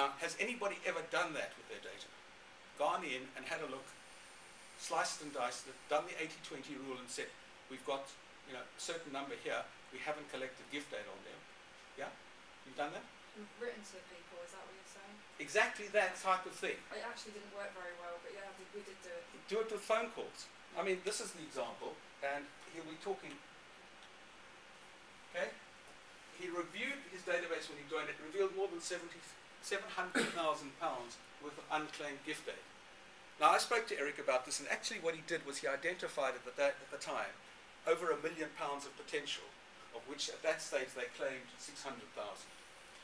Now, has anybody ever done that with their data? Gone in and had a look, sliced and diced it, done the 80-20 rule and said, we've got you know, a certain number here, we haven't collected gift data on them. Yeah? You've done that? And written to people, is that what you're saying? Exactly that type of thing. It actually didn't work very well, but yeah, we, did do it. Do it with phone calls. I mean, this is the example, and here we're talking. Okay? He reviewed his database when he joined it, revealed more than 70, 700,000 pounds worth of unclaimed gift aid. Now, I spoke to Eric about this, and actually, what he did was he identified at the, at the time over a million pounds of potential, of which at that stage they claimed 600,000.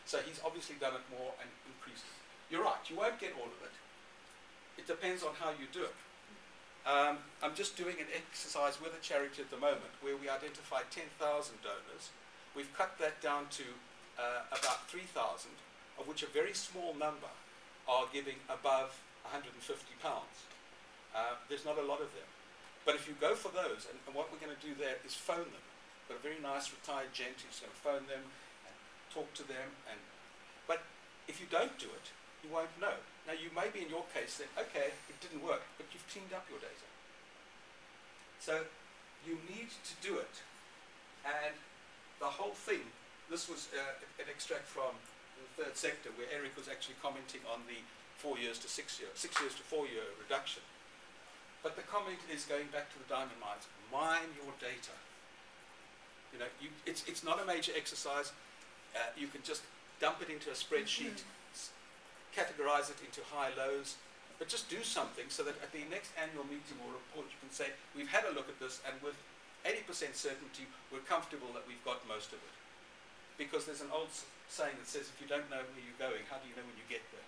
So he's obviously done it more and increased it. You're right, you won't get all of it. It depends on how you do it. Um, I'm just doing an exercise with a charity at the moment where we identified 10,000 donors. We've cut that down to uh, about 3,000, of which a very small number are giving above 150 pounds. Uh, there's not a lot of them. But if you go for those, and, and what we're going to do there is phone them. Got a very nice retired gent who's going to phone them and talk to them. And but if you don't do it, you won't know. Now you may be in your case saying, okay, it didn't work, but you've cleaned up your data. So you need to do it, and the whole thing. This was uh, an extract from the third sector where Eric was actually commenting on the four years to six years, six years to four year reduction. But the comment is going back to the diamond mines. Mine your data. You know, you, it's, it's not a major exercise. Uh, you can just dump it into a spreadsheet, s- categorize it into high lows, but just do something so that at the next annual meeting or report you can say, we've had a look at this and with 80% certainty we're comfortable that we've got most of it because there's an old saying that says if you don't know where you're going, how do you know when you get there?